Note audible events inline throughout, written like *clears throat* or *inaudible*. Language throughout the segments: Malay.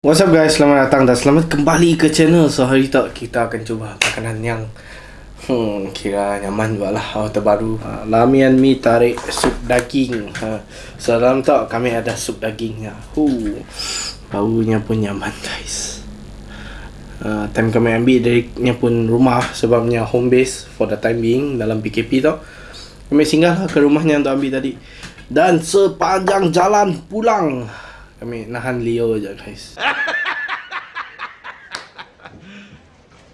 What's up guys, selamat datang dan selamat kembali ke channel. So hari tak kita akan cuba makanan yang Hmm, kira nyaman juga lah oh, terbaru. Ha, Lamian mi tarik sup daging. Ha. So dalam tak kami ada sup dagingnya huh. Baunya pun nyaman guys. Uh, Time kami ambil dari pun rumah Sebabnya home base for the time being dalam PKP tau Kami singgah lah ke rumahnya untuk ambil tadi. Dan sepanjang jalan pulang kami nahan Leo je guys. *laughs*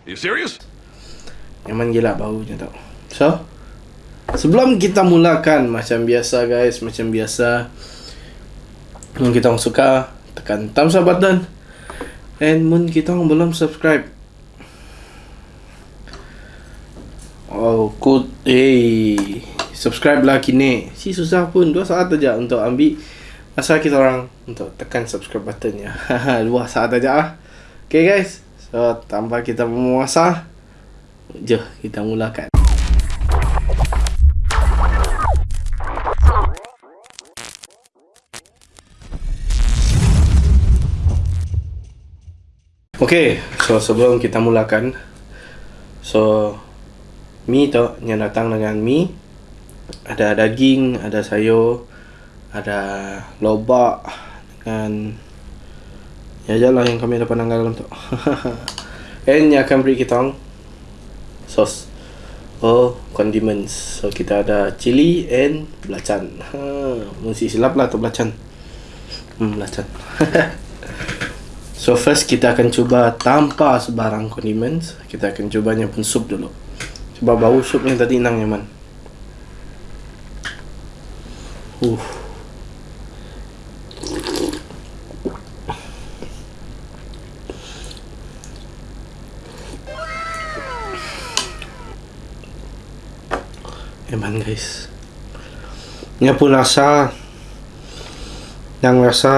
You serious? Nyaman gila baunya tau. So, sebelum kita mulakan macam biasa guys, macam biasa. Mungkin kita orang suka, tekan thumbs up button. And mungkin kita orang belum subscribe. Oh, good. Hey, subscribe lah kini. Si susah pun, dua saat aja untuk ambil masa kita orang untuk tekan subscribe buttonnya. Dua *laughs* saat aja ah. Okay guys. So, tanpa kita memuasa, jom kita mulakan. Okay, so sebelum kita mulakan, so mi tu yang datang dengan mi, ada daging, ada sayur, ada lobak dengan ya jalan yang kami dapat nanggal dalam *laughs* tu. And yang akan beri kita sos. Oh, condiments. So kita ada chili and belacan. Ha, mesti silap lah tu belacan. Hmm, belacan. *laughs* so first kita akan cuba tanpa sebarang condiments. Kita akan cubanya pun sup dulu. Cuba bau sup yang tadi nang nyaman. Uh. Guys. Ini pun rasa Yang rasa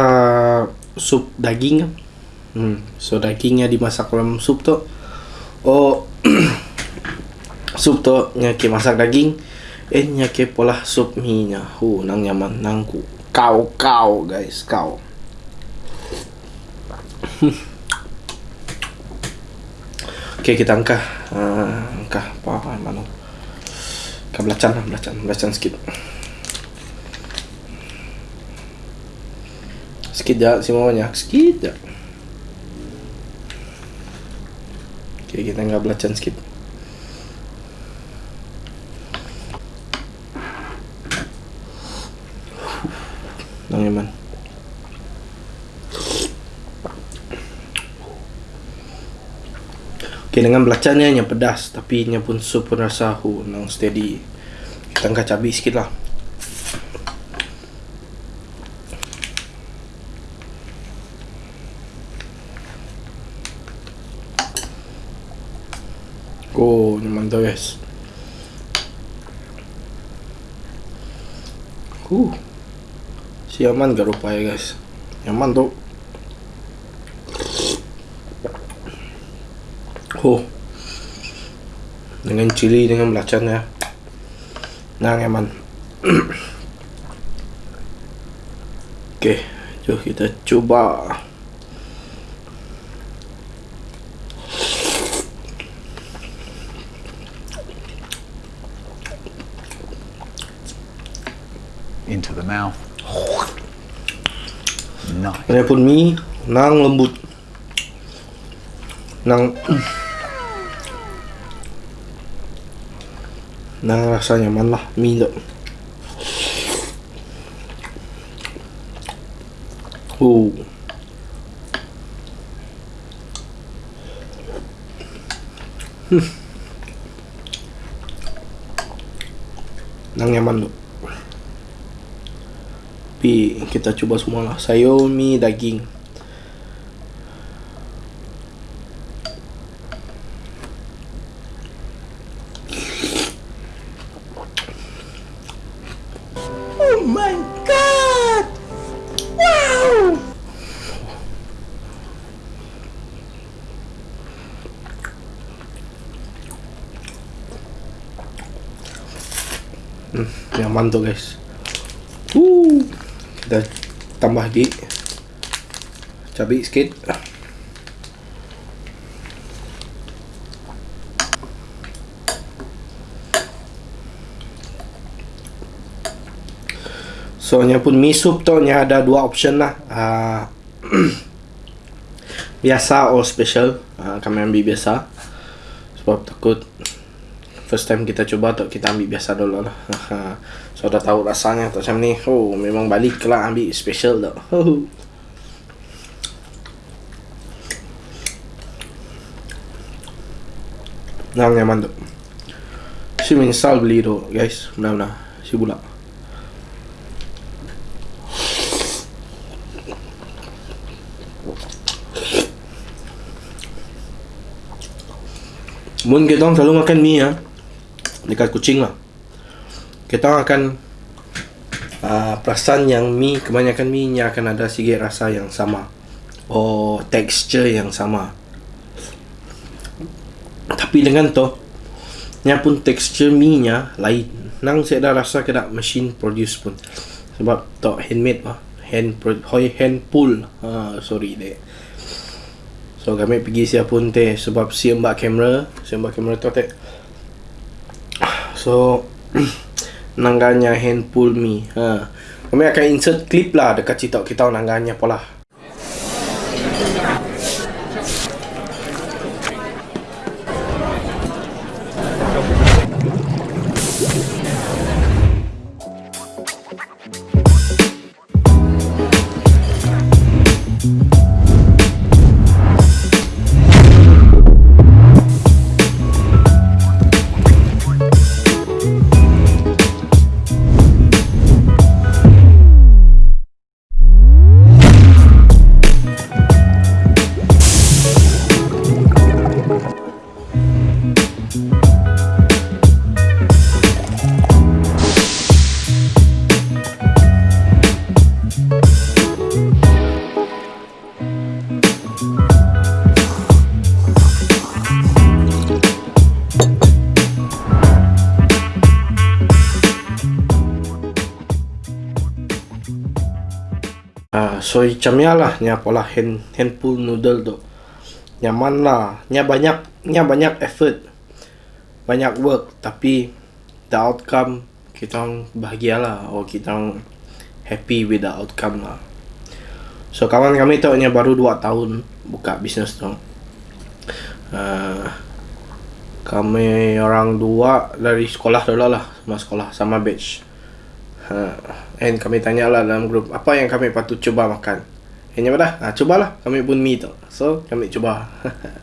Sup daging hmm. So dagingnya dimasak dalam sup tu Oh *clears throat* Sup tu Nya ke masak daging. Eh nya ke pola sup mi nya. Hu nang nyaman nang ku Kau kau guys kau. *clears throat* Okay kita angkah. Uh, Angkah apa mana Kan belacan lah, belacan, belacan sikit Sikit je, si banyak, sikit je Okay, kita anggap belacan sikit Nang Yaman dengan belacannya yang pedas Tapi nya pun sup pun rasa hu Nang steady. Kita angkat cabai sikit lah. Oh, ni mantap guys. Huh. Si Yaman gak rupa ya guys. Yaman tu Oh. Dengan cili dengan belacan ya. Nang eman. *clears throat* Okey, jom kita cuba. Into the mouth. Nice. Ini pun mie nang lembut. Nang *clears throat* Nang rasa nyaman lah mie tu. Oh. Hmm. Nang nyaman tu. Tapi kita cuba semua lah. Sayur, mie, daging. Hmm, nyaman tu guys. Uh, kita tambah lagi Cabai sikit. So, nya pun mi soup tu nya ada dua option lah. Uh, *clears throat* biasa or special. Uh, kami ambil biasa. Sebab takut first time kita cuba tu kita ambil biasa dulu lah. so, dah tahu rasanya tu macam ni. Oh, memang balik lah ambil special tu. Nah, nyaman tu. Si menyesal beli tu, guys. Benar-benar. Si bulat. Mun kita selalu makan mie ya, dekat kucing lah. Kita akan uh, perasan yang mie kebanyakan mie nya akan ada sikit rasa yang sama. Oh, texture yang sama. Tapi dengan tu, nya pun texture mie nya lain. Nang saya dah rasa kena machine produce pun. Sebab tu handmade lah. Hand pro, hand pull. Ha, sorry deh. So kami pergi siap pun teh sebab si mbak kamera, si mbak kamera tu teh. So *clears throat* nangganya hand pull me. Ha. Kami akan insert clip lah dekat cerita kita nangganya pola. Ah, so icamnya lah nya pola hand hand pull noodle tu. Nyaman lah. Nya banyak nya banyak effort. Banyak work tapi the outcome kita orang bahagia lah or kita orang happy with the outcome lah. So kawan kami tu nya baru 2 tahun buka bisnes tu. Uh, kami orang dua dari sekolah dulu lah sama sekolah sama batch uh, and kami tanya lah dalam grup apa yang kami patut cuba makan? Hanya dah? Ha, cubalah. Kami pun mi tu so kami cuba.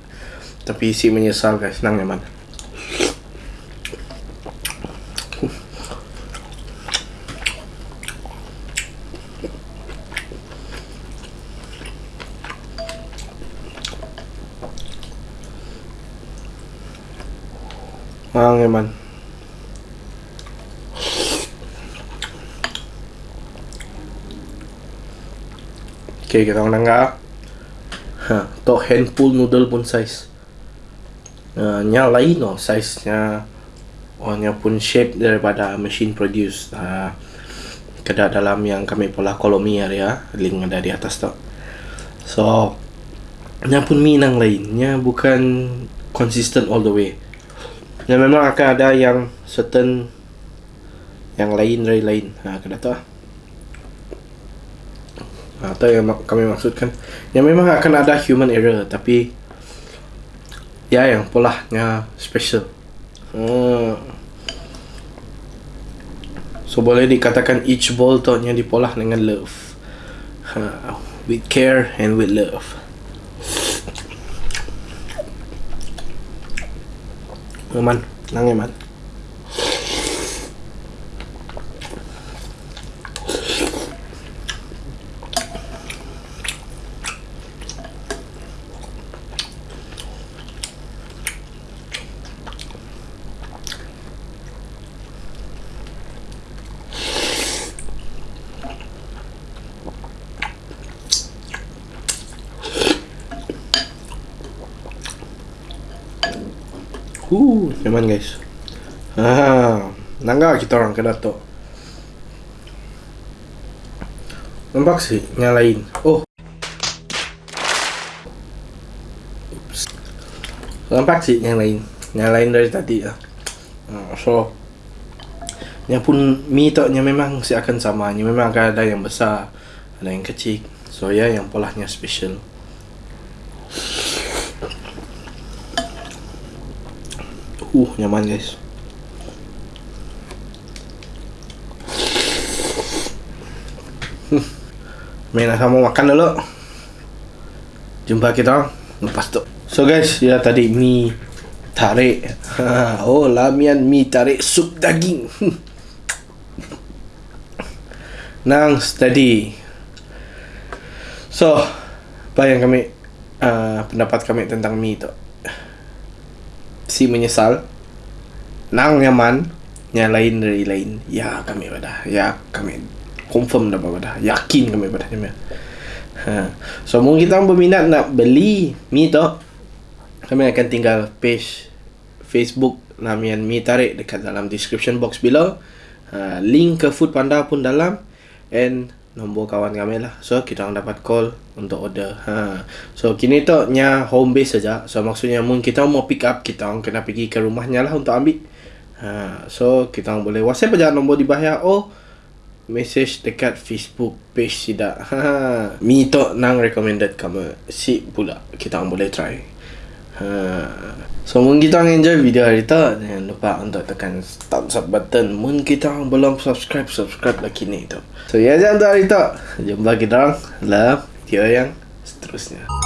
*laughs* Tapi si menyesal guys. Senang nyaman Ang nyaman. Okay, kita orang nangga. Ha, to hand pull noodle pun size. Uh, nya lain no size nya oh nya pun shape daripada machine produce. Uh, kada dalam yang kami pola kolomi area link ada di atas tu. So nya pun minang lain. Nya bukan consistent all the way. Nya memang akan ada yang certain yang lain dari lain. Ha, kada tahu. Atau yang kami maksudkan yang memang akan ada human error tapi ya yang polanya special hmm. so boleh dikatakan each ball tu nya dipolah dengan love ha, with care and with love Aman, nang man. Huh, nyaman guys. Ah, nangga kita orang kena to. Nampak sih nyalain. Oh. Oops. Nampak sih nyalain. Nyalain dari tadi lah. so Ya pun mie toknya memang si akan sama. Ini memang akan ada yang besar, ada yang kecil. So ya yeah, yang polahnya special. Uh nyaman guys. Main nak sama makan dulu. Jumpa kita Lepas tu. So guys Ya tadi mi Tarik. Ha, *laughs* Oh lamian mi tarik Sup daging. *laughs* Nang steady So Apa yang kami uh, Pendapat kami tentang mi tu Si menyesal Nang nyaman Yang lain dari lain. Ya kami pada Ya kami Confirm dah pada Yakin kami pada ha. So mungkin kita berminat nak beli Mi tu Kami akan tinggal page Facebook Lamian Mi Tarik Dekat dalam description box below. Ha. Link ke Food Panda pun dalam. And nombor kawan kami lah. So kita orang dapat call untuk order. Ha. So kini tu nya home base saja. So maksudnya mungkin kita mau pick up Kita orang kena pergi ke rumahnya lah untuk ambil. Ha. So kita orang boleh whatsapp aja nombor di bawah Oh message dekat Facebook page tidak. Ha. Mi tu nang recommended kamu. Si pula. Kita orang boleh try ha. So mungkin kita enjoy video hari tu. Jangan lupa untuk tekan thumbs up button. Mungkin kita belum subscribe Subscribe lagi ni tu. So ya jangan tu hari tu. Jumpa orang. Dalam video yang seterusnya